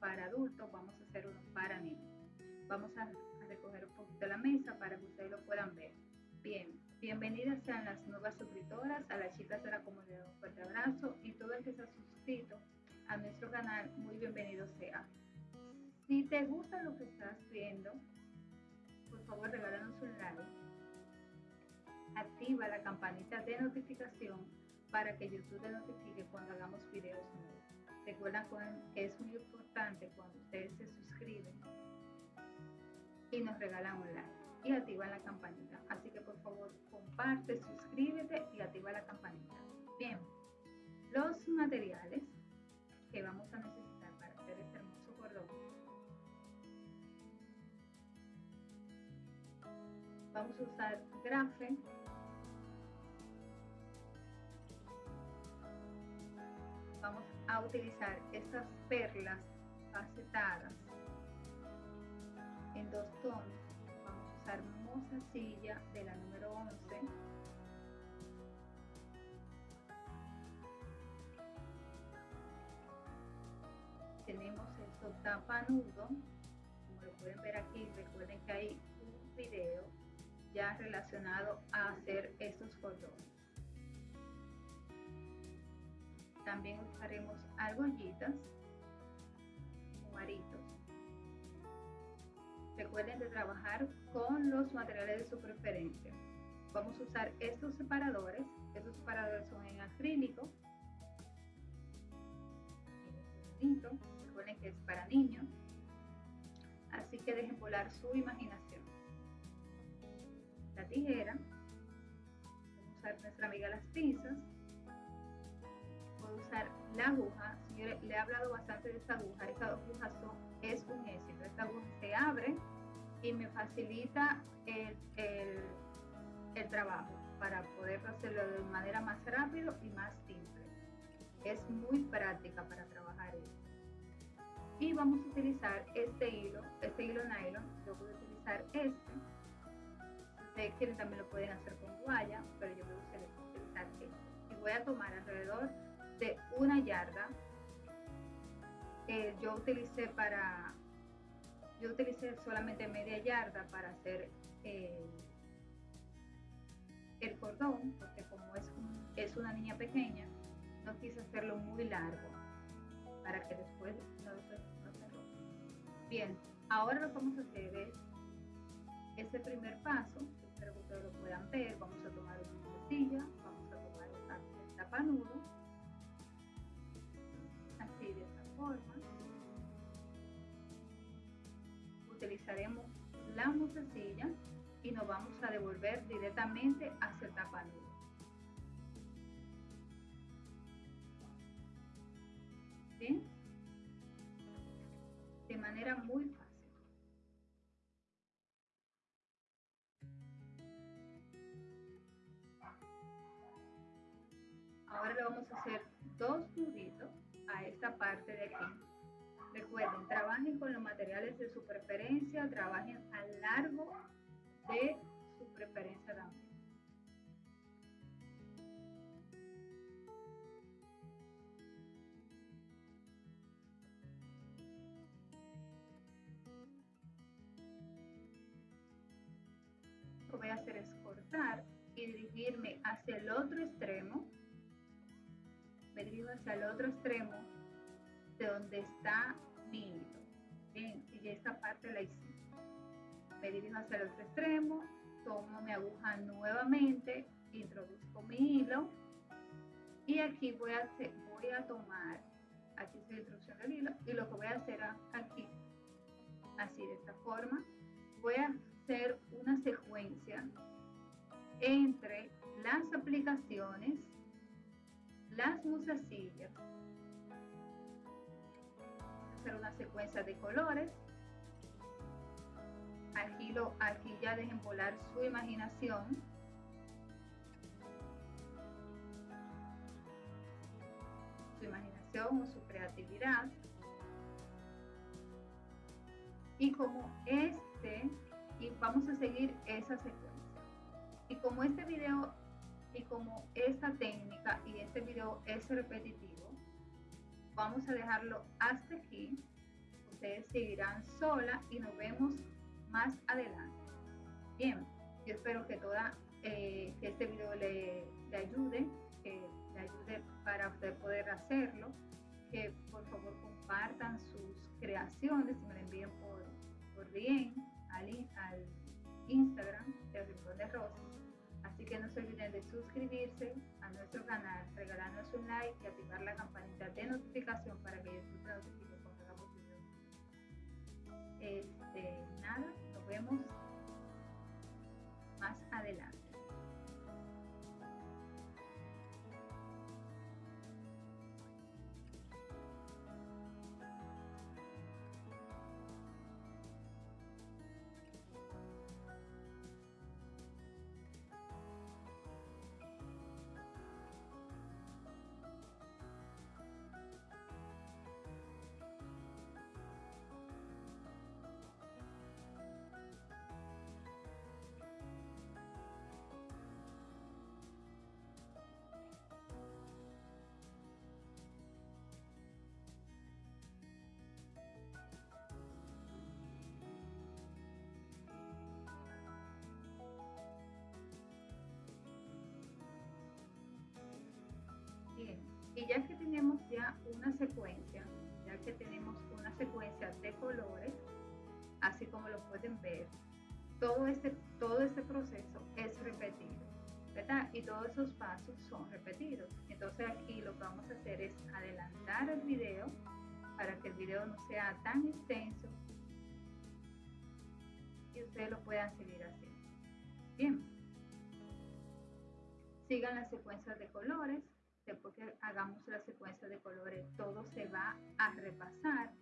Para adultos vamos a hacer uno para niños. Vamos a, recoger un poquito la mesa para que ustedes lo puedan ver. Bien, bienvenidas sean las nuevas suscriptoras, a las chicas de la comunidad un fuerte abrazo y todo el que se ha suscrito a nuestro canal, muy bienvenido sea. Si te gusta lo que estás viendo, por favor regálanos un like. Activa la campanita de notificación para que YouTube te notifique cuando hagamos videos nuevos. Recuerda que es muy importante cuando ustedes se suscriben y nos regalan un like y activan la campanita. Así que por favor comparte, suscríbete y activa la campanita. Bien, los materiales que vamos a necesitar para hacer este hermoso cordón. Vamos a usar grafe, a utilizar estas perlas facetadas en dos tonos. Vamos a usar silla de la número 11 tenemos el tapanudo. Como lo pueden ver aquí recuerden que hay un video ya relacionado a hacer estos cordones también usaremos argollitas o aritos recuerden de trabajar con los materiales de su preferencia. Vamos a usar estos separadores. Estos separadores son en acrílico. Recuerden que es para niños, así que dejen volar su imaginación. La tijera, vamos a usar nuestra amiga las pinzas, usar la aguja, señores, le he hablado bastante de esta aguja, esta aguja es un éxito, esta aguja se abre y me facilita el, el trabajo para poder hacerlo de manera más rápido y más simple es muy práctica para trabajar esto. Y vamos a utilizar este hilo, este hilo nylon, yo voy a utilizar este. Ustedes quieren también lo pueden hacer con guaya, pero yo voy a utilizar este. Y voy a tomar alrededor de una yarda. Eh, yo utilicé para, yo utilicé solamente media yarda para hacer eh, el cordón, porque como es, es una niña pequeña, no quise hacerlo muy largo para que después no, se rompa. Bien, ahora lo que vamos a hacer es ese primer paso, espero que ustedes lo puedan ver, vamos a tomar una costilla, vamos a tomar el tapanudo, Utilizaremos la musecilla y nos vamos a devolver directamente hacia el tapanudo. De manera muy fácil. Ahora le vamos a hacer dos nuditos a esta parte de aquí. Recuerden, trabajen con los materiales de su preferencia, trabajen a largo de su preferencia también. que voy a hacer es cortar y dirigirme hacia el otro extremo. Me dirijo hacia el otro extremo donde está mi hilo. Bien, y esta parte la hice. Me dirijo hacia el otro extremo, tomo mi aguja nuevamente, introduzco mi hilo y aquí voy a, hacer, voy a tomar, aquí es la introducción del hilo, y lo que voy a hacer aquí, así de esta forma, voy a hacer una secuencia entre las aplicaciones, las musacillas, hacer una secuencia de colores. Aquí, lo, aquí ya dejen volar su imaginación. Su imaginación o su creatividad. Y como este, y vamos a seguir esa secuencia. Y como este video y como esta técnica y este video es repetitivo, vamos a dejarlo hasta aquí. Ustedes seguirán sola y nos vemos más adelante. Bien, yo espero que toda eh, que este video le, ayude, que le ayude para usted poder hacerlo, que por favor compartan sus creaciones y me lo envíen por, bien al, Instagram de Rincón de Rosa. Que no se olviden de suscribirse a nuestro canal, regalarnos un like y activar la campanita de notificación para que YouTube notifique cuando hagamos videos. Este, nada, nos vemos colores, así como lo pueden ver, todo este, todo este proceso es repetido, ¿verdad? Y todos esos pasos son repetidos. Entonces aquí lo que vamos a hacer es adelantar el video para que el video no sea tan extenso y ustedes lo puedan seguir haciendo. Bien. Sigan las secuencias de colores después que hagamos la secuencia de colores, todo se va a repasar.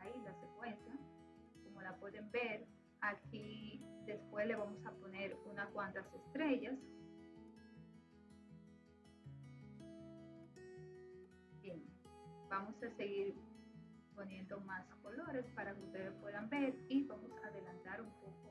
Ahí la secuencia, como la pueden ver. Aquí después le vamos a poner unas cuantas estrellas. Bien, vamos a seguir poniendo más colores para que ustedes puedan ver y vamos a adelantar un poco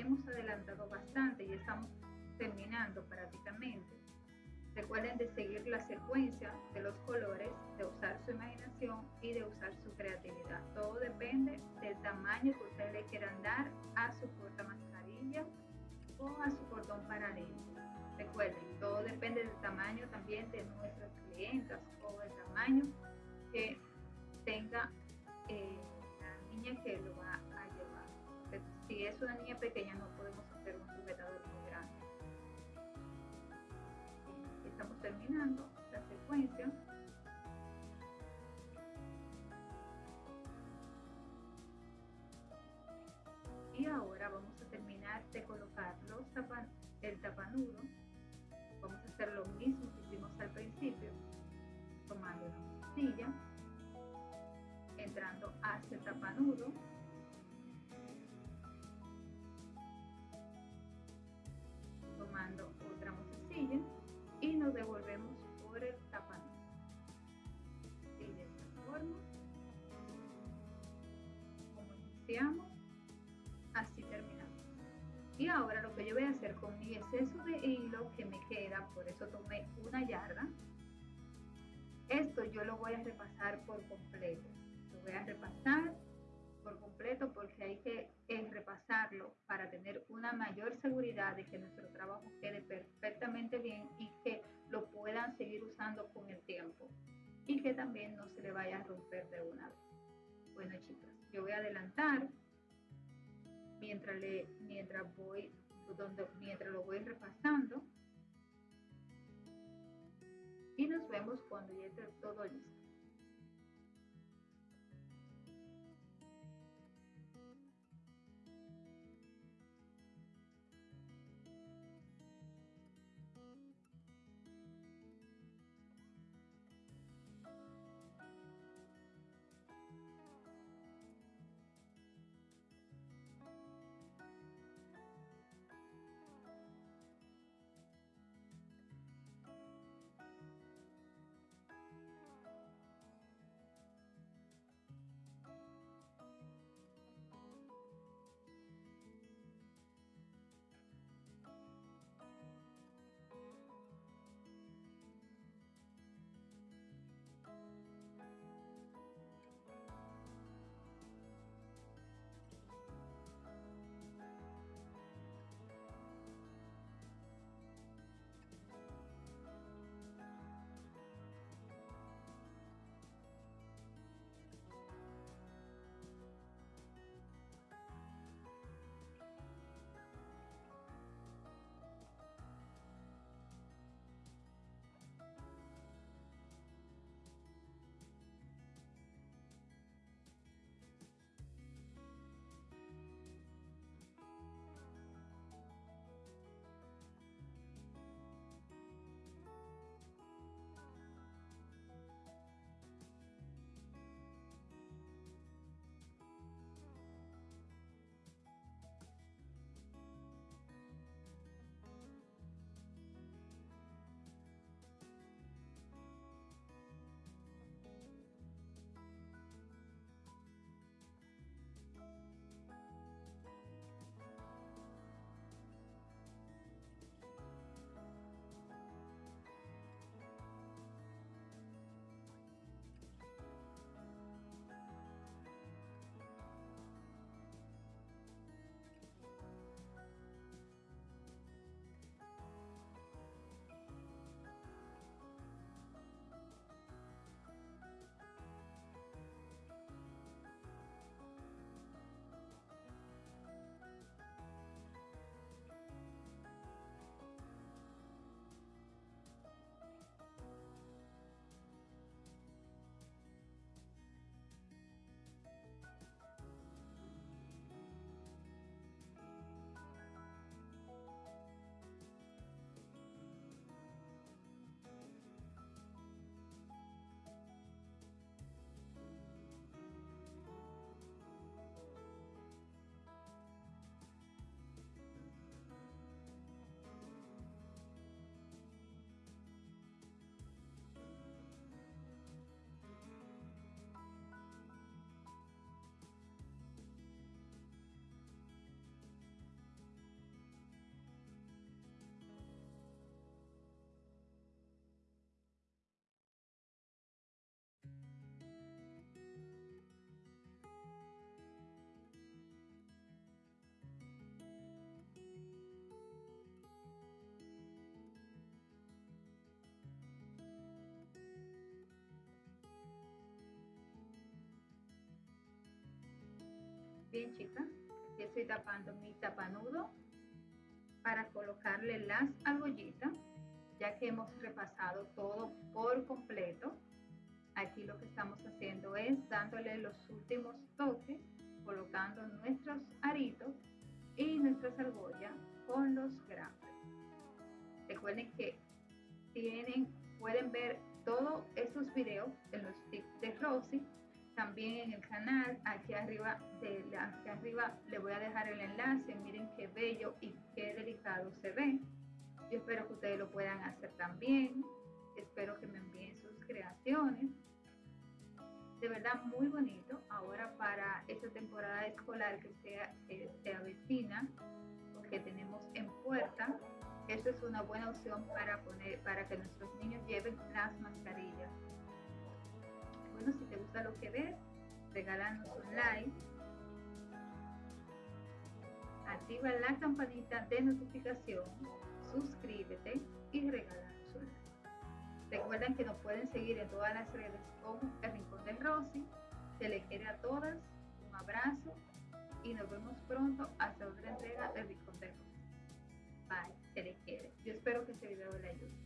hemos adelantado bastante y estamos terminando prácticamente. Recuerden de seguir la secuencia de los colores, de usar su imaginación y de usar su creatividad. Todo depende del tamaño que ustedes le quieran dar a su porta mascarilla o a su cordón paralelo. Recuerden, todo depende del tamaño también de nuestras clientas o el tamaño que tenga eh, la niña que lo va es una niña pequeña no podemos hacer un juguetador muy grande. Eh, estamos terminando la secuencia. Y ahora vamos a terminar de colocar los tapan, el tapanudo. Vamos a hacer lo mismo que hicimos al principio, tomando la silla, entrando hacia el tapanudo, mi exceso de hilo que me queda, por eso tomé una yarda, esto yo lo voy a repasar por completo. Lo voy a repasar por completo porque hay que eh, repasarlo para tener una mayor seguridad de que nuestro trabajo quede perfectamente bien y que lo puedan seguir usando con el tiempo y que también no se le vaya a romper de una vez. Bueno chicas, yo voy a adelantar mientras, le, mientras, voy, donde, mientras lo voy repasando y nos vemos cuando ya esté todo listo. Bien chicas, aquí estoy tapando mi tapanudo para colocarle las argollitas, ya que hemos repasado todo por completo. Aquí lo que estamos haciendo es dándole los últimos toques, colocando nuestros aritos y nuestras argollas con los grafes. tienen, pueden ver todos esos videos en los tips de Rosy, también en el canal, aquí arriba, de, aquí arriba le voy a dejar el enlace, miren qué bello y qué delicado se ve. Yo espero que ustedes lo puedan hacer también, espero que me envíen sus creaciones. De verdad muy bonito, ahora para esta temporada escolar que, sea, que se avecina, que tenemos en puerta, esta es una buena opción para, poner, para que nuestros niños lleven las mascarillas. Si te gusta lo que ves, regálanos un like. Activa la campanita de notificación, suscríbete y regálanos un like. Recuerden que nos pueden seguir en todas las redes como El Rincón de Rosy. Se le quiere a todas. Un abrazo y nos vemos pronto hasta otra entrega del Rincón de Rosy. Bye se le quiere. Yo espero que este video le ayude.